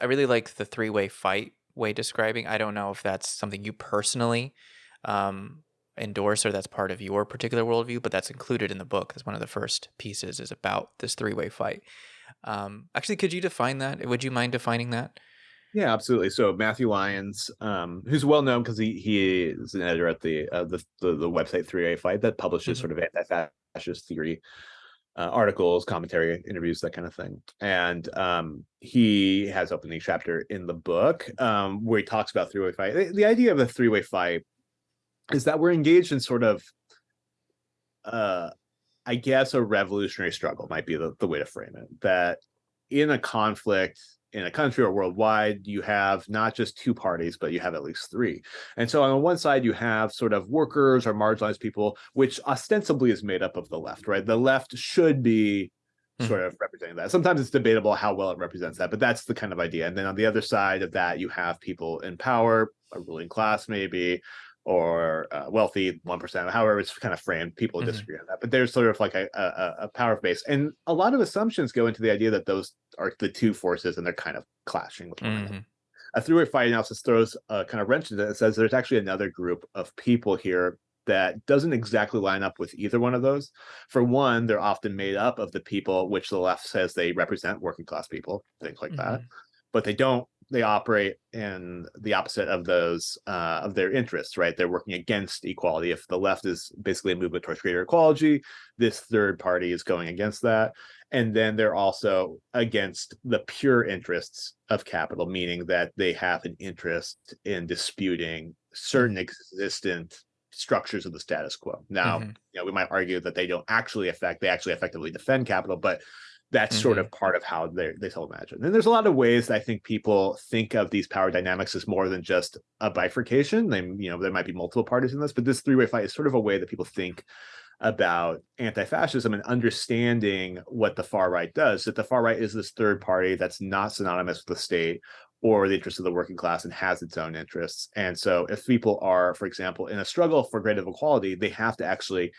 I really like the three way fight way describing. I don't know if that's something you personally um, endorse or that's part of your particular worldview, but that's included in the book. That's one of the first pieces is about this three way fight. Um, actually, could you define that? Would you mind defining that? Yeah, absolutely. So Matthew Lyons, um, who's well known because he he is an editor at the uh, the, the, the website Three Way Fight that publishes mm-hmm. sort of anti-fascist theory uh, articles, commentary, interviews, that kind of thing. And um, he has opening chapter in the book um, where he talks about three way fight. The, the idea of a three way fight is that we're engaged in sort of, uh, I guess, a revolutionary struggle might be the, the way to frame it. That in a conflict, in a country or worldwide, you have not just two parties, but you have at least three. And so on one side, you have sort of workers or marginalized people, which ostensibly is made up of the left, right? The left should be hmm. sort of representing that. Sometimes it's debatable how well it represents that, but that's the kind of idea. And then on the other side of that, you have people in power, a ruling class maybe, or uh, wealthy one percent, however it's kind of framed. People mm-hmm. disagree on that, but there's sort of like a, a, a power base, and a lot of assumptions go into the idea that those are the two forces, and they're kind of clashing with one another. Mm-hmm. A three-way fight analysis throws a kind of wrench into it and says there's actually another group of people here that doesn't exactly line up with either one of those. For one, they're often made up of the people which the left says they represent working class people, things like mm-hmm. that, but they don't they operate in the opposite of those uh, of their interests, right? They're working against equality. If the left is basically a movement towards greater equality, this third party is going against that. And then they're also against the pure interests of capital, meaning that they have an interest in disputing certain existent structures of the status quo. Now, mm-hmm. you know, we might argue that they don't actually affect, they actually effectively defend capital, but that's mm-hmm. sort of part of how they they self imagine. And there's a lot of ways that I think people think of these power dynamics as more than just a bifurcation. They, you know, there might be multiple parties in this, but this three way fight is sort of a way that people think about anti-fascism and understanding what the far right does. That the far right is this third party that's not synonymous with the state or the interests of the working class and has its own interests. And so if people are, for example, in a struggle for greater equality, they have to actually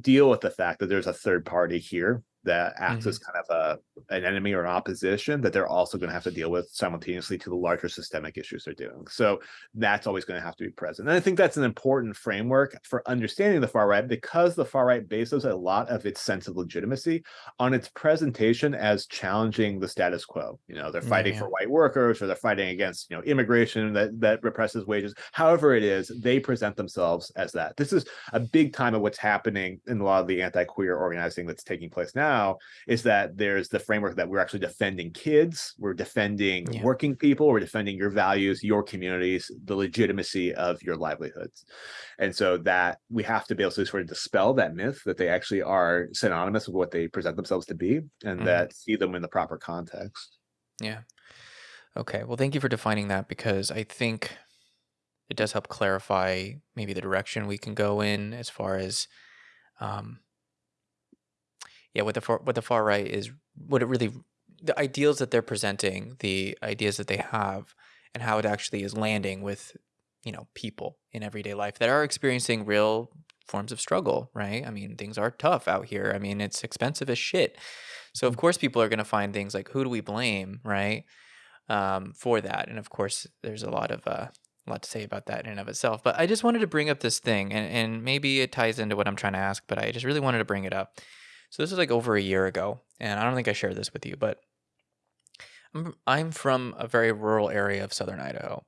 deal with the fact that there's a third party here that acts mm-hmm. as kind of a an enemy or an opposition that they're also going to have to deal with simultaneously to the larger systemic issues they're doing. So that's always going to have to be present. And I think that's an important framework for understanding the far right because the far right bases a lot of its sense of legitimacy on its presentation as challenging the status quo. You know, they're fighting yeah. for white workers or they're fighting against, you know, immigration that that represses wages. However it is, they present themselves as that. This is a big time of what's happening in a lot of the anti-queer organizing that's taking place now now is that there's the framework that we're actually defending kids, we're defending yeah. working people, we're defending your values, your communities, the legitimacy of your livelihoods. And so that we have to be able to sort of dispel that myth that they actually are synonymous with what they present themselves to be and mm. that see them in the proper context. Yeah. Okay. Well, thank you for defining that because I think it does help clarify maybe the direction we can go in as far as um, yeah, what the far, what the far right is, what it really, the ideals that they're presenting, the ideas that they have, and how it actually is landing with, you know, people in everyday life that are experiencing real forms of struggle, right? I mean, things are tough out here. I mean, it's expensive as shit. So of mm. course, people are going to find things like who do we blame, right, um, for that? And of course, there's a lot of uh, a lot to say about that in and of itself. But I just wanted to bring up this thing, and, and maybe it ties into what I'm trying to ask, but I just really wanted to bring it up. So this is like over a year ago, and I don't think I shared this with you, but I'm, I'm from a very rural area of southern Idaho.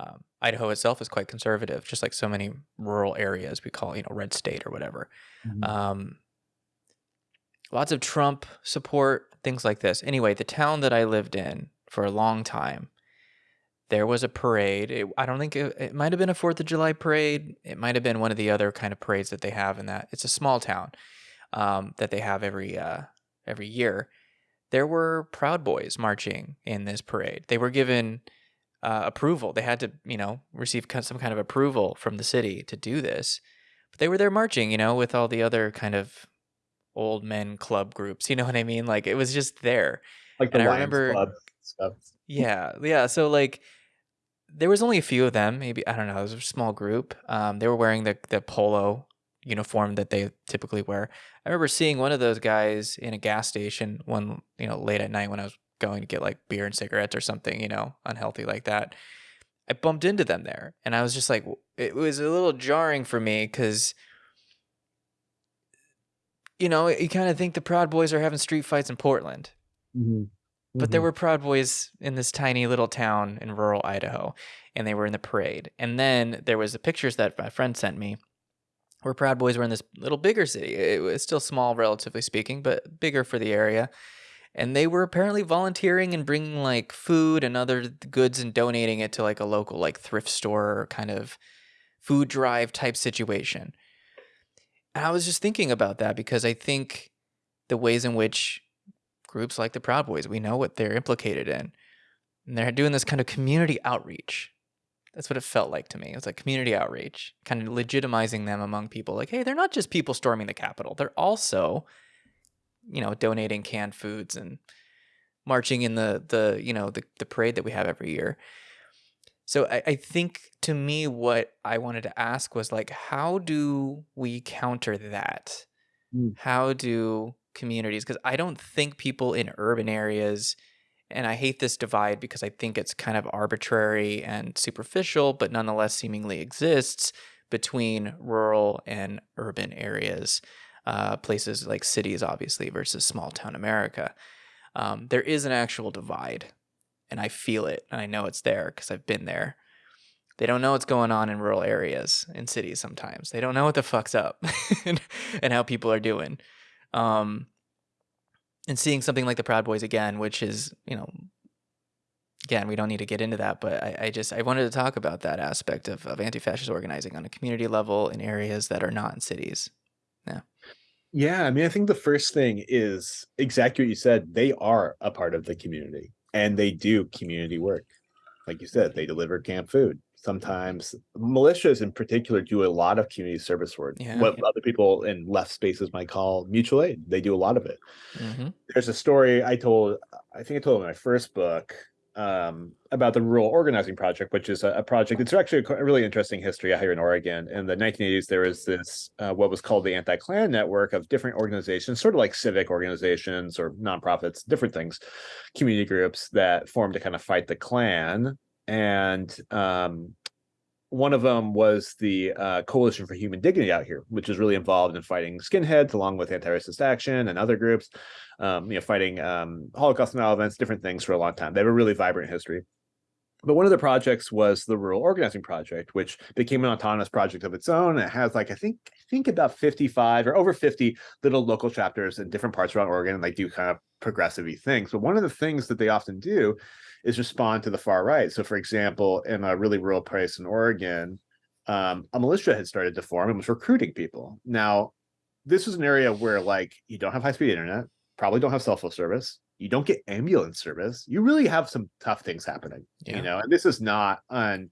Um, Idaho itself is quite conservative, just like so many rural areas we call, you know, red state or whatever. Mm-hmm. Um, lots of Trump support, things like this. Anyway, the town that I lived in for a long time, there was a parade. It, I don't think it, it might have been a Fourth of July parade. It might have been one of the other kind of parades that they have in that. It's a small town um, that they have every uh, every year, there were Proud Boys marching in this parade. They were given uh, approval. They had to, you know, receive some kind of approval from the city to do this. But they were there marching, you know, with all the other kind of old men club groups. You know what I mean? Like it was just there. Like the and Lions remember, Club stuff. Yeah, yeah. So like there was only a few of them. Maybe I don't know. It was a small group. Um, they were wearing the the polo uniform that they typically wear. I remember seeing one of those guys in a gas station one, you know, late at night when I was going to get like beer and cigarettes or something, you know, unhealthy like that. I bumped into them there and I was just like, it was a little jarring for me because, you know, you kind of think the Proud Boys are having street fights in Portland. Mm-hmm. But there were Proud Boys in this tiny little town in rural Idaho, and they were in the parade. And then there was the pictures that my friend sent me, where Proud Boys were in this little bigger city. It was still small, relatively speaking, but bigger for the area. And they were apparently volunteering and bringing like food and other goods and donating it to like a local like thrift store kind of food drive type situation. And I was just thinking about that because I think the ways in which groups like the Proud Boys, we know what they're implicated in. And they're doing this kind of community outreach. That's what it felt like to me. It was like community outreach, kind of legitimizing them among people. Like, hey, they're not just people storming the Capitol. They're also, you know, donating canned foods and marching in the the you know the the parade that we have every year. So I, I think to me, what I wanted to ask was like, how do we counter that? Mm. How do communities because I don't think people in urban areas and I hate this divide because I think it's kind of arbitrary and superficial, but nonetheless seemingly exists between rural and urban areas, uh, places like cities, obviously, versus small town America. Um, there is an actual divide, and I feel it, and I know it's there because I've been there. They don't know what's going on in rural areas in cities sometimes. They don't know what the fuck's up and, how people are doing. Um, and seeing something like the Proud Boys again, which is, you know, again, we don't need to get into that, but I, I just I wanted to talk about that aspect of, of anti-fascist organizing on a community level in areas that are not in cities. Yeah. Yeah, I mean, I think the first thing is exactly what you said. They are a part of the community and they do community work. Like you said, they deliver camp food sometimes. Militias in particular do a lot of community service work. Yeah, what yeah. other people in left spaces might call mutual aid they do a lot of it. Hmm there's a story i told i think i told in my first book um, about the rural organizing project which is a, a project it's actually a, a really interesting history out here in oregon. In the 1980s there was this uh, what was called the anti-klan network of different organizations sort of like civic organizations or nonprofits different things community groups that formed to kind of fight the klan and um, one of them was the uh, Coalition for Human Dignity out here, which is really involved in fighting skinheads, along with anti-racist action and other groups, um, you know, fighting um, Holocaust denial events, different things for a long time. They have a really vibrant history. But one of the projects was the Rural Organizing Project, which became an autonomous project of its own. It has like I think I think about 55 or over 50 little local chapters in different parts around Oregon, and they do kind of progressive things. But one of the things that they often do is respond to the far right. So, for example, in a really rural place in Oregon, um, a militia had started to form and was recruiting people. Now, this is an area where like you don't have high speed internet, probably don't have cell phone service, you don't get ambulance service. You really have some tough things happening, Yeah. you know. And this is not un,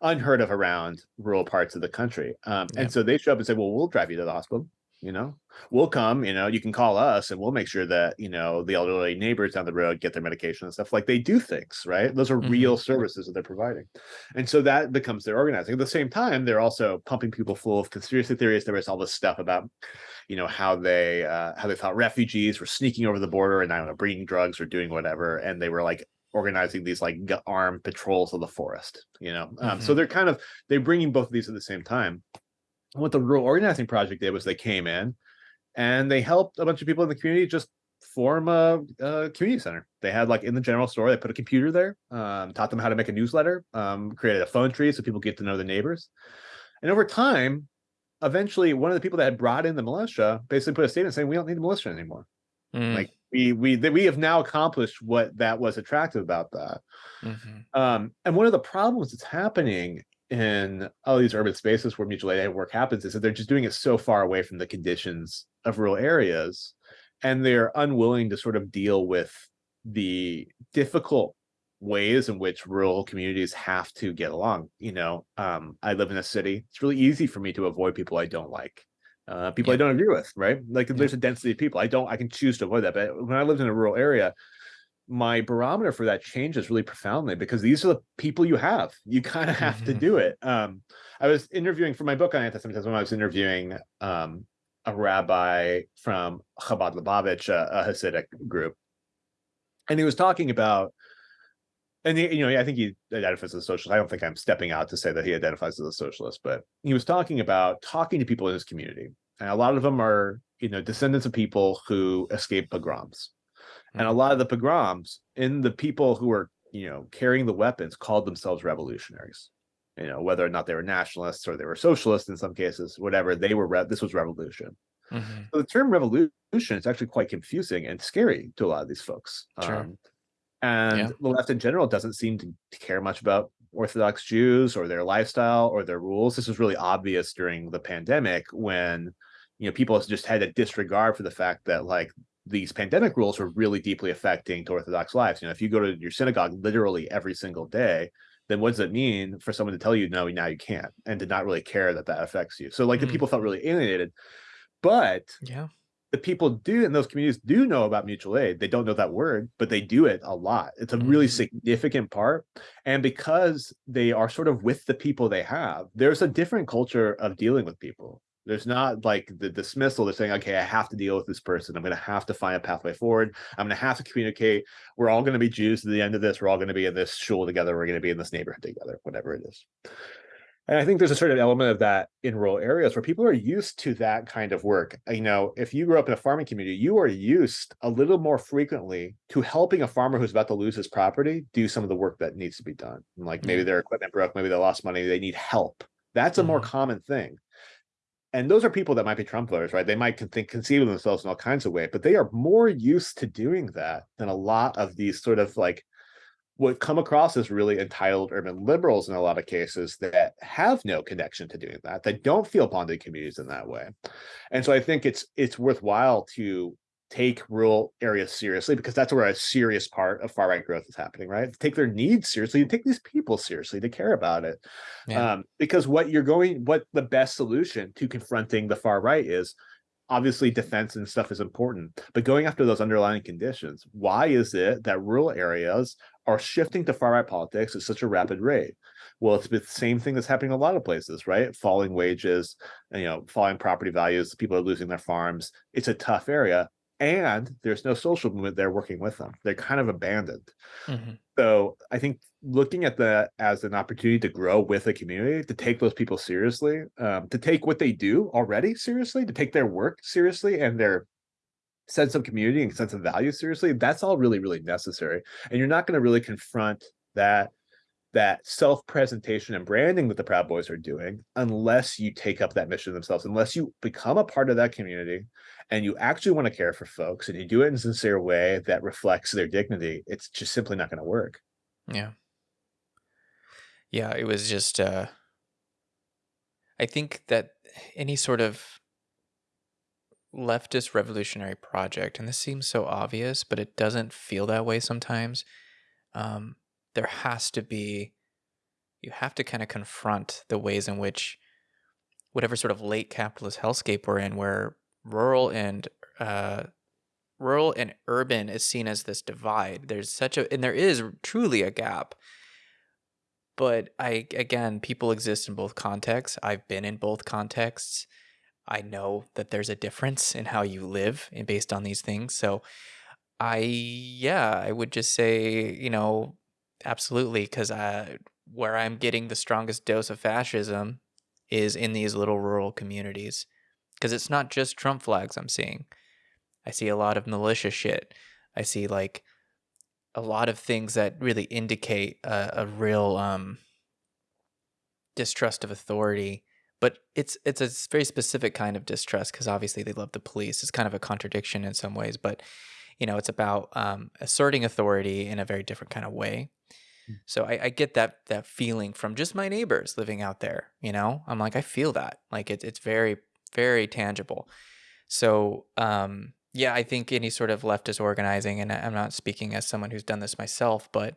unheard of around rural parts of the country. Um, Yeah. And so they show up and say, "Well, we'll drive you to the hospital." You know, we'll come. You know, you can call us, and we'll make sure that you know the elderly neighbors down the road get their medication and stuff. Like they do things, right? Those are Mhm. real services that they're providing, and so that becomes their organizing. At the same time, they're also pumping people full of conspiracy theories. There was all this stuff about you know how they uh, how they thought refugees were sneaking over the border and I don't know bringing drugs or doing whatever, and they were like organizing these like armed patrols of the forest. You know, um, so Mhm. they're kind of they're bringing both of these at the same time. What the rural organizing project did was they came in and they helped a bunch of people in the community just form a, a community center. They had like in the general store, they put a computer there, um, taught them how to make a newsletter, um, created a phone tree so people get to know the neighbors. And over time, eventually one of the people that had brought in the militia basically put a statement saying we don't need the militia anymore. Mm, Like we we that we have now accomplished what that was attractive about that. mhm. Um, and one of the problems that's happening in all these urban spaces where mutual aid work happens is that they're just doing it so far away from the conditions of rural areas, and they're unwilling to sort of deal with the difficult ways in which rural communities have to get along. You know, um, I live in a city. It's really easy for me to avoid people I don't like. Uh, people I don't agree with, right? Like there's a density of people. I don't, I can choose to avoid that. But when I lived in a rural area, my barometer for that changes really profoundly because these are the people you have. You kind of have to Mhm. do it. Um, I was interviewing for my book on anti-Semitism. I was interviewing um, a rabbi from Chabad Lubavitch, a, a Hasidic group, and he was talking about and he, you know, I think he identifies as a socialist. I don't think I'm stepping out to say that he identifies as a socialist, but he was talking about talking to people in his community, and a lot of them are, you know, descendants of people who escaped pogroms, mm-hmm. And a hmm. lot of the pogroms in the people who were, you know, carrying the weapons called themselves revolutionaries. You know, whether or not they were nationalists or they were socialists in some cases, whatever they were. Re- this was revolution. Mm-hmm. So the term revolution is actually quite confusing and scary to a lot of these folks. Sure. Um, and yeah. the left in general doesn't seem to care much about Orthodox Jews or their lifestyle or their rules. This was really obvious during the pandemic when you know people just had a disregard for the fact that like these pandemic rules were really deeply affecting to Orthodox lives. You know, if you go to your synagogue literally every single day, then what does it mean for someone to tell you no, now you can't, and to not really care that that affects you? So like mm. the people felt really alienated. But yeah, the people do in those communities do know about mutual aid. They don't know that word, but they do it a lot. It's a really mm-hmm. significant part. And because they are sort of with the people they have, there's a different culture of dealing with people. There's not like the dismissal. They're saying, okay, I have to deal with this person. I'm going to have to find a pathway forward. I'm going to have to communicate. We're all going to be Jews at the end of this. We're all going to be in this shul together. We're going to be in this neighborhood together, whatever it is. And I think there's a certain element of that in rural areas where people are used to that kind of work. You know, if you grew up in a farming community, you are used a little more frequently to helping a farmer who's about to lose his property do some of the work that needs to be done. Like maybe their equipment broke, maybe they lost money, they need help. That's a more mm-hmm. common thing. And those are people that might be Trump voters, right? They might think, conceive of themselves in all kinds of ways, but they are more used to doing that than a lot of these sort of like what come across as really entitled urban liberals in a lot of cases that have no connection to doing that that don't feel bonded communities in that way and so i think it's it's worthwhile to take rural areas seriously because that's where a serious part of far right growth is happening right take their needs seriously and take these people seriously to care about it yeah. um, because what you're going what the best solution to confronting the far right is obviously defense and stuff is important but going after those underlying conditions why is it that rural areas are shifting to far right politics at such a rapid rate. Well, it's the same thing that's happening in a lot of places, right? Falling wages, you know, falling property values, people are losing their farms. It's a tough area. And there's no social movement there working with them. They're kind of abandoned. Mm-hmm. So I think looking at that as an opportunity to grow with a community, to take those people seriously, um, to take what they do already seriously, to take their work seriously and their sense of community and sense of value seriously, that's all really, really necessary. And you're not going to really confront that that self-presentation and branding that the Proud Boys are doing unless you take up that mission themselves, unless you become a part of that community and you actually want to care for folks and you do it in a sincere way that reflects their dignity, it's just simply not going to work. Yeah. Yeah, it was just uh I think that any sort of leftist revolutionary project, and this seems so obvious, but it doesn't feel that way sometimes. Um, there has to be, you have to kind of confront the ways in which whatever sort of late capitalist hellscape we're in, where rural and uh, rural and urban is seen as this divide. There's such a, and there is truly a gap. But I, again, people exist in both contexts. I've been in both contexts. I know that there's a difference in how you live and based on these things. So I yeah, I would just say, you know, absolutely cuz I where I'm getting the strongest dose of fascism is in these little rural communities because it's not just Trump flags I'm seeing. I see a lot of militia shit. I see like a lot of things that really indicate a, a real um, distrust of authority but it's it's a very specific kind of distrust because obviously they love the police. It's kind of a contradiction in some ways, but you know, it's about um, asserting authority in a very different kind of way. Mm. So I, I, get that that feeling from just my neighbors living out there. You know, I'm like I feel that like it's it's very very tangible. So um, yeah, I think any sort of leftist organizing, and I'm not speaking as someone who's done this myself, but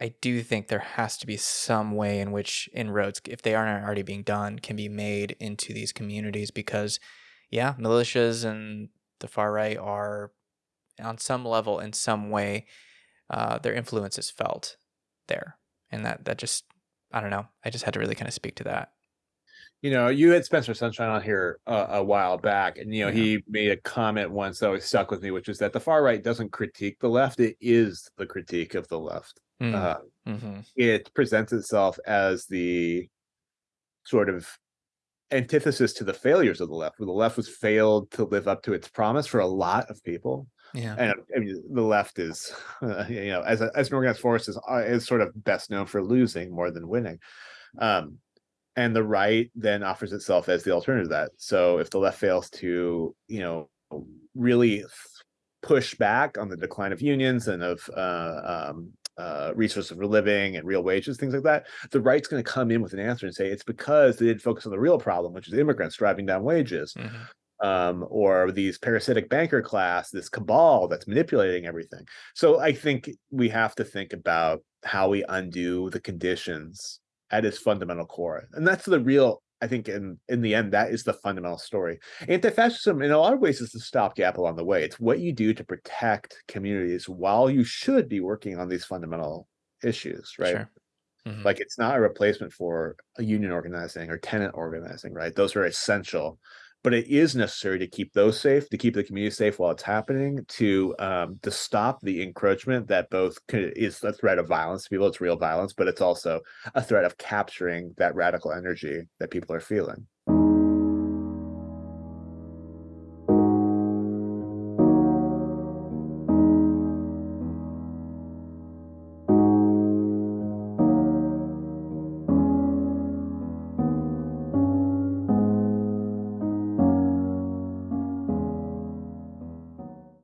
I do think there has to be some way in which inroads, if they aren't already being done, can be made into these communities because, yeah, militias and the far right are on some level, in some way, uh, their influence is felt there. And that, that just, I don't know, I just had to really kind of speak to that. you know, you had Spencer Sunshine on here uh, a while back, and you know, Yeah. he made a comment once that always stuck with me, which is that the far right doesn't critique the left; it is the critique of the left. Mm, Uh, mhm. it presents itself as the sort of antithesis to the failures of the left, where the left was failed to live up to its promise for a lot of people. Yeah. And I mean, the left is, you know, as a, as an organized force is uh, is sort of best known for losing more than winning. Um, and the right then offers itself as the alternative to that. So if the left fails to, you know, really push back on the decline of unions and of uh, um, uh, resources for living and real wages, things like that, the right's going to come in with an answer and say it's because they didn't focus on the real problem, which is immigrants driving down wages, Mhm. Um, or these parasitic banker class, this cabal that's manipulating everything. So I think we have to think about how we undo the conditions at its fundamental core, and that's the real. I think in in the end, that is the fundamental story. Anti-fascism, in a lot of ways, is the stopgap along the way. It's what you do to protect communities while you should be working on these fundamental issues, right? Sure. Mhm. Like it's not a replacement for a union organizing or tenant organizing, right? Those are essential, but it is necessary to keep those safe, to keep the community safe while it's happening, to um, to stop the encroachment that both is a threat of violence to people. It's real violence, but it's also a threat of capturing that radical energy that people are feeling.